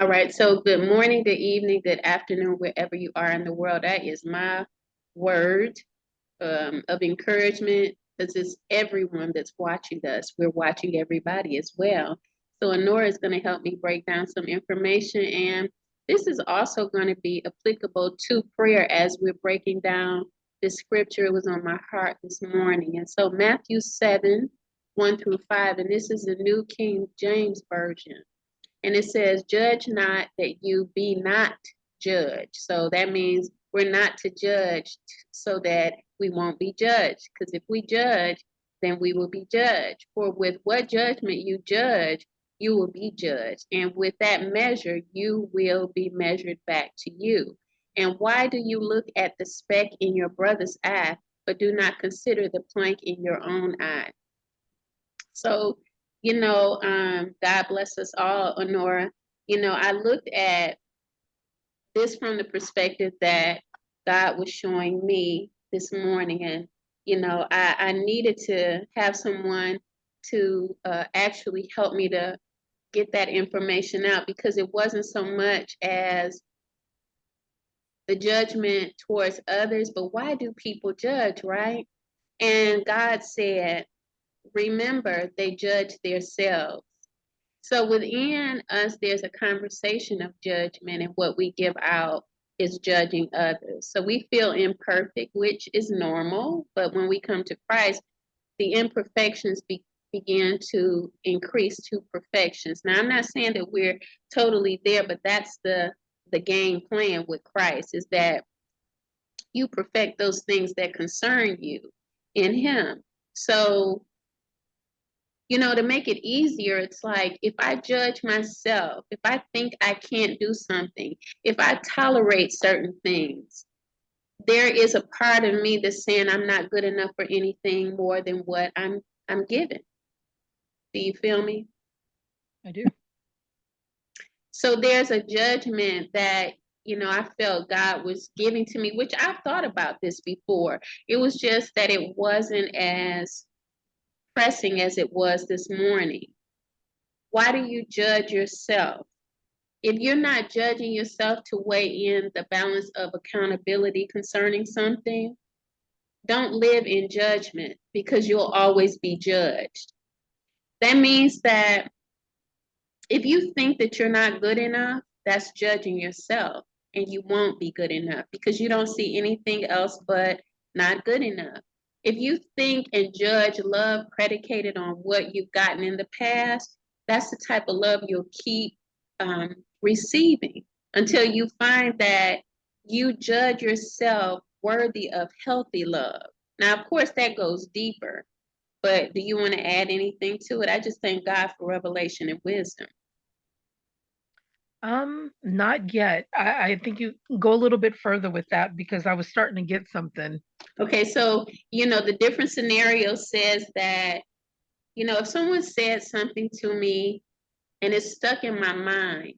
All right, so good morning, good evening, good afternoon, wherever you are in the world. That is my word um, of encouragement because it's everyone that's watching us. We're watching everybody as well. So Honora is going to help me break down some information and this is also going to be applicable to prayer as we're breaking down the scripture. It was on my heart this morning. And so Matthew 7, 1 through 5, and this is the New King James Version. And it says, Judge not that you be not judged. So that means we're not to judge so that we won't be judged. Because if we judge, then we will be judged. For with what judgment you judge, you will be judged. And with that measure, you will be measured back to you. And why do you look at the speck in your brother's eye, but do not consider the plank in your own eye? So, you know, um, God bless us all, Honora. You know, I looked at this from the perspective that God was showing me this morning. And, you know, I, I needed to have someone to uh, actually help me to get that information out because it wasn't so much as the judgment towards others, but why do people judge, right? And God said, remember, they judge themselves. So within us, there's a conversation of judgment, and what we give out is judging others. So we feel imperfect, which is normal, but when we come to Christ, the imperfections be, begin to increase to perfections. Now, I'm not saying that we're totally there, but that's the the game plan with Christ is that you perfect those things that concern you in Him. So, you know, to make it easier, it's like if I judge myself, if I think I can't do something, if I tolerate certain things, there is a part of me that's saying I'm not good enough for anything more than what I'm I'm given. Do you feel me? I do. So there's a judgment that, you know, I felt God was giving to me, which I've thought about this before. It was just that it wasn't as pressing as it was this morning. Why do you judge yourself? If you're not judging yourself to weigh in the balance of accountability concerning something, don't live in judgment because you'll always be judged. That means that if you think that you're not good enough, that's judging yourself and you won't be good enough because you don't see anything else but not good enough. If you think and judge love predicated on what you've gotten in the past, that's the type of love you'll keep um, receiving until you find that you judge yourself worthy of healthy love. Now, of course, that goes deeper, but do you want to add anything to it? I just thank God for revelation and wisdom. Um, not yet. I, I think you go a little bit further with that because I was starting to get something. Okay, so you know the different scenario says that you know if someone said something to me and it's stuck in my mind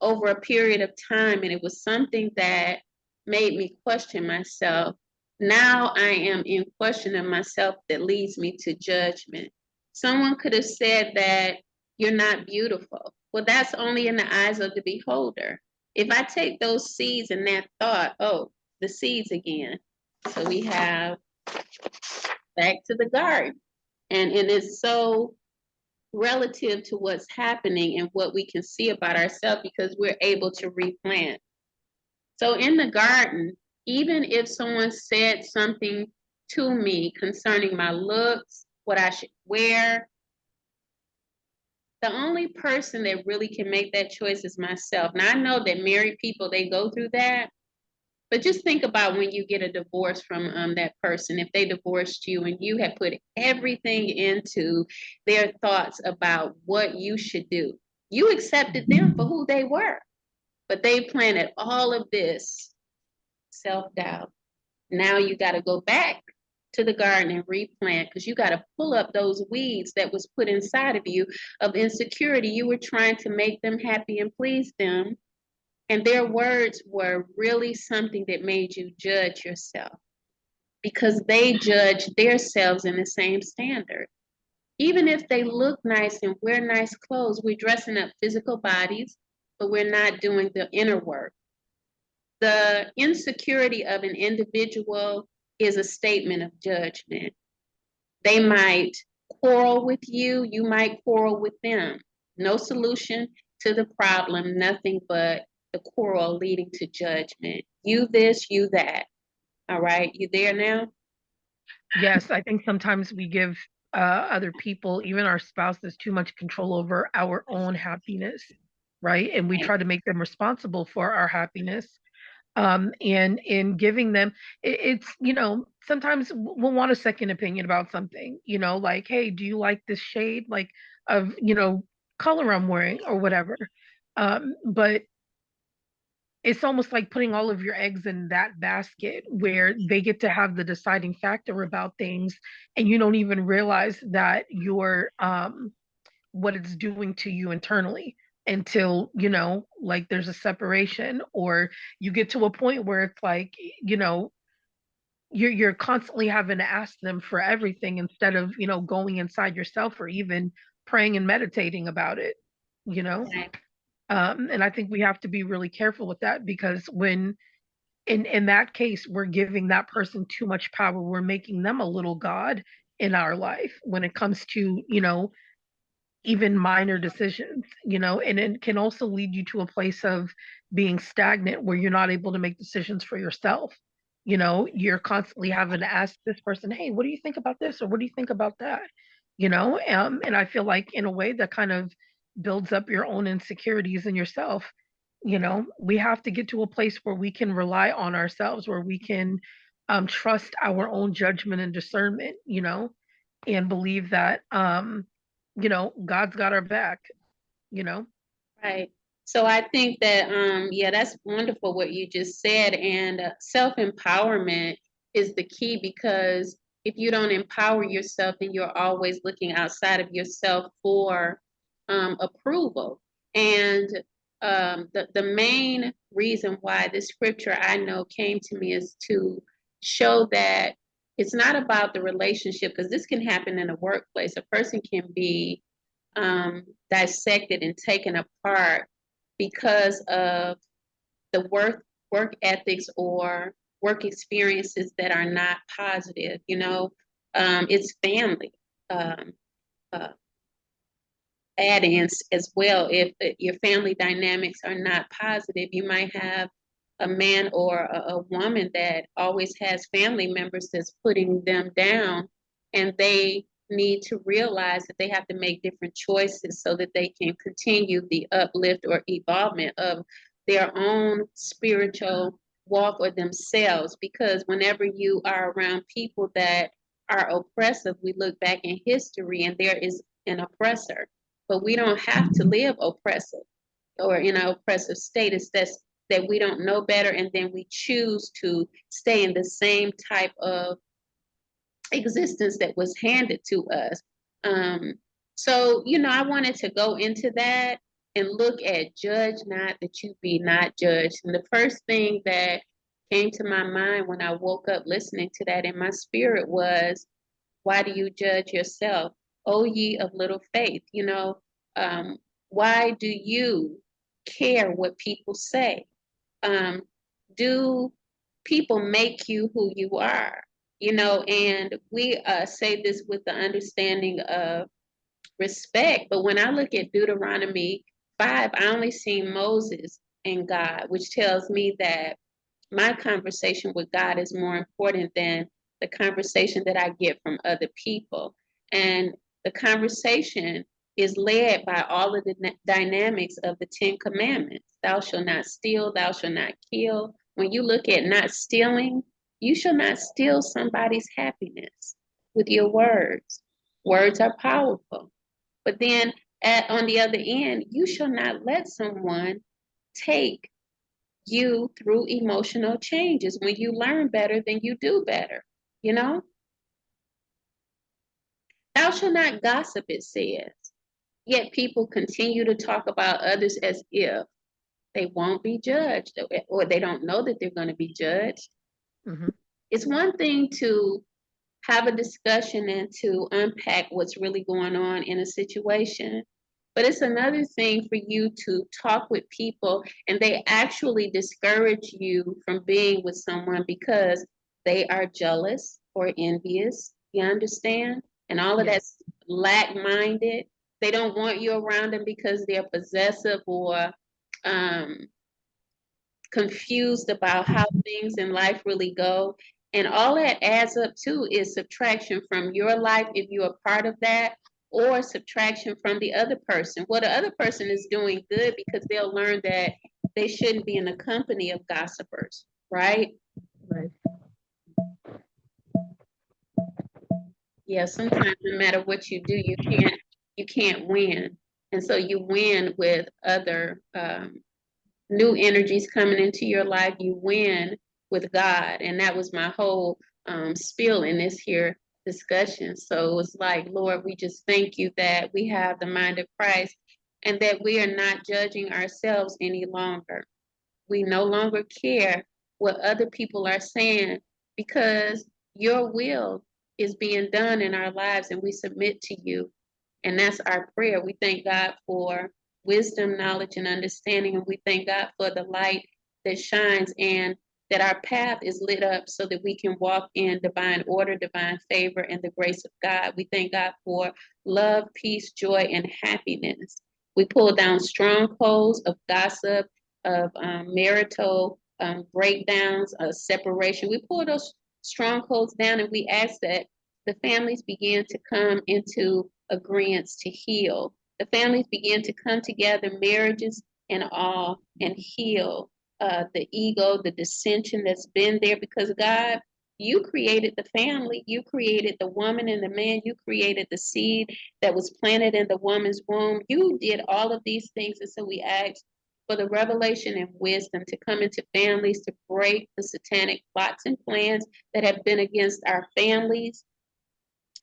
over a period of time and it was something that made me question myself now i am in question of myself that leads me to judgment someone could have said that you're not beautiful well, that's only in the eyes of the beholder. If I take those seeds and that thought, oh, the seeds again. So we have back to the garden. And it is so relative to what's happening and what we can see about ourselves because we're able to replant. So in the garden, even if someone said something to me concerning my looks, what I should wear, the only person that really can make that choice is myself. Now I know that married people they go through that, but just think about when you get a divorce from um, that person. If they divorced you and you had put everything into their thoughts about what you should do, you accepted them for who they were, but they planted all of this self doubt. Now you got to go back to the garden and replant because you got to pull up those weeds that was put inside of you of insecurity. You were trying to make them happy and please them. And their words were really something that made you judge yourself because they judge themselves in the same standard. Even if they look nice and wear nice clothes, we're dressing up physical bodies but we're not doing the inner work. The insecurity of an individual is a statement of judgment. They might quarrel with you, you might quarrel with them. No solution to the problem, nothing but the quarrel leading to judgment. You this, you that. All right, you there now? Yes, I think sometimes we give uh, other people, even our spouses, too much control over our own happiness, right? And we try to make them responsible for our happiness. Um, and in giving them, it, it's, you know, sometimes we'll want a second opinion about something, you know, like, hey, do you like this shade, like, of, you know, color I'm wearing or whatever? Um, but it's almost like putting all of your eggs in that basket where they get to have the deciding factor about things and you don't even realize that you're um what it's doing to you internally until you know like there's a separation or you get to a point where it's like you know you're you're constantly having to ask them for everything instead of you know going inside yourself or even praying and meditating about it you know Right. um, and I think we have to be really careful with that because when in in that case we're giving that person too much power, we're making them a little god in our life when it comes to, you know, even minor decisions, you know, and it can also lead you to a place of being stagnant where you're not able to make decisions for yourself. You know, you're constantly having to ask this person, "Hey, what do you think about this?" or "What do you think about that?" You know, um, and I feel like in a way that kind of builds up your own insecurities in yourself. You know, we have to get to a place where we can rely on ourselves, where we can um, trust our own judgment and discernment. You know, and believe that um, you know, God's got our back, you know? Right. So I think that, um, yeah, that's wonderful what you just said. And uh, self-empowerment is the key because if you don't empower yourself, then you're always looking outside of yourself for um, approval. And um, the, the main reason why this scripture I know came to me is to show that it's not about the relationship, because this can happen in a workplace. A person can be um, dissected and taken apart because of the work work ethics or work experiences that are not positive. You know, um, it's family. Um, uh, add-ins as well. If your family dynamics are not positive, you might have a man or a, a woman that always has family members that's putting them down, and they need to realize that they have to make different choices so that they can continue the uplift or evolvement of their own spiritual walk or themselves. Because whenever you are around people that are oppressive, we look back in history and there is an oppressor but we don't have to live oppressive or in an oppressive status that's that we don't know better and then we choose to stay in the same type of existence that was handed to us. Um, so you know i wanted to go into that and look at judge not that you be not judged. And the first thing that came to my mind when i woke up listening to that in my spirit was why do you judge yourself? O ye of little faith, you know, um, why do you care what people say? Um, do people make you who you are? You know, and we uh, say this with the understanding of respect, but when I look at Deuteronomy 5, I only see Moses and God, which tells me that my conversation with God is more important than the conversation that I get from other people. And the conversation is led by all of the dynamics of the Ten Commandments. Thou shalt not steal, thou shalt not kill. When you look at not stealing, you shall not steal somebody's happiness with your words. Words are powerful. But then at, on the other end, you shall not let someone take you through emotional changes. When you learn better, then you do better, you know? Thou shalt not gossip, it says. Yet people continue to talk about others as if they won't be judged or they don't know that they're going to be judged. hmm It's one thing to have a discussion and to unpack what's really going on in a situation. But it's another thing for you to talk with people and they actually discourage you from being with someone because they are jealous or envious. You understand? And all of that's lack minded. They don't want you around them because they're possessive or um, confused about how things in life really go. And all that adds up to is subtraction from your life if you're a part of that, or subtraction from the other person. Well, the other person is doing good because they'll learn that they shouldn't be in the company of gossipers, right? Right. Yeah, sometimes no matter what you do, you can't you can't win. And so you win with other um, new energies coming into your life. You win with God. And that was my whole um, spiel in this here discussion. So it was like, Lord, we just thank you that we have the mind of Christ and that we are not judging ourselves any longer. We no longer care what other people are saying because your will is being done in our lives and we submit to you. And that's our prayer. We thank God for wisdom, knowledge, and understanding. And we thank God for the light that shines and that our path is lit up so that we can walk in divine order, divine favor, and the grace of God. We thank God for love, peace, joy, and happiness. We pull down strongholds of gossip, of um, marital um, breakdowns, of separation. We pull those strongholds down and we ask that the families began to come into agreements to heal. The families began to come together, marriages and all, and heal uh, the ego, the dissension that's been there because God, you created the family, you created the woman and the man, you created the seed that was planted in the woman's womb. You did all of these things. And so we ask for the revelation and wisdom to come into families to break the satanic plots and plans that have been against our families,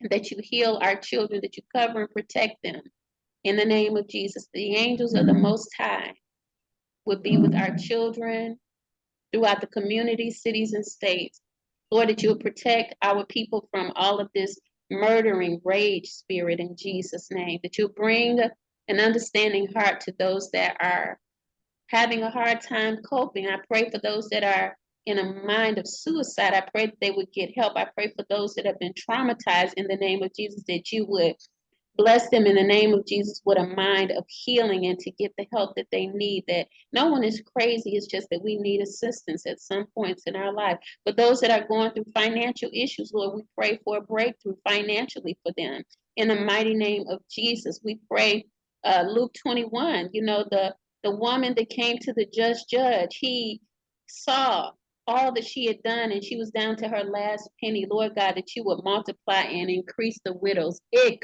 that you heal our children, that you cover and protect them. In the name of Jesus, the angels of the Most High would be with our children throughout the community, cities, and states. Lord, that you would protect our people from all of this murdering rage spirit in Jesus' name, that you bring an understanding heart to those that are having a hard time coping. I pray for those that are in a mind of suicide. I pray that they would get help. I pray for those that have been traumatized in the name of Jesus, that you would bless them in the name of Jesus with a mind of healing and to get the help that they need. That no one is crazy, it's just that we need assistance at some points in our life. But those that are going through financial issues, Lord, we pray for a breakthrough financially for them. In the mighty name of Jesus, we pray. Uh, Luke 21, you know, the the woman that came to the just judge, he saw all that she had done and she was down to her last penny. Lord God, that you would multiply and increase the widows eh,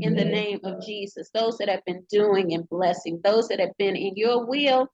in the name of Jesus. Those that have been doing and blessing, those that have been in your will,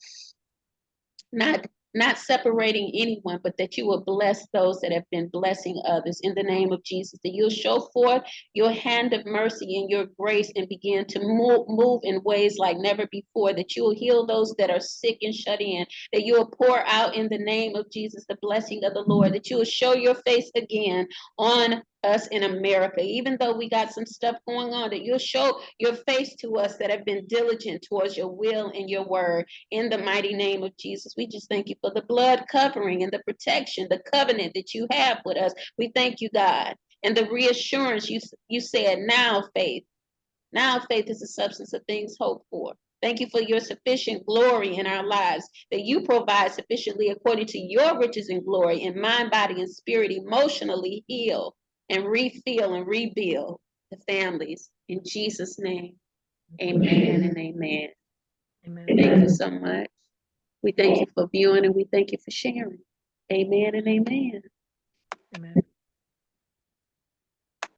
not not separating anyone, but that you will bless those that have been blessing others in the name of Jesus. That you'll show forth your hand of mercy and your grace and begin to move, move in ways like never before. That you will heal those that are sick and shut in. That you will pour out in the name of Jesus the blessing of the Lord. That you will show your face again on us in America, even though we got some stuff going on, that you'll show your face to us that have been diligent towards your will and your word in the mighty name of Jesus. We just thank you for the blood covering and the protection, the covenant that you have with us. We thank you, God, and the reassurance you, you said, now faith. Now faith is the substance of things hoped for. Thank you for your sufficient glory in our lives, that you provide sufficiently according to your riches and glory in mind, body, and spirit, emotionally heal and refill and rebuild the families. In Jesus' name, amen and amen. Amen. Thank you so much. We thank you for viewing and we thank you for sharing. Amen and amen. Amen.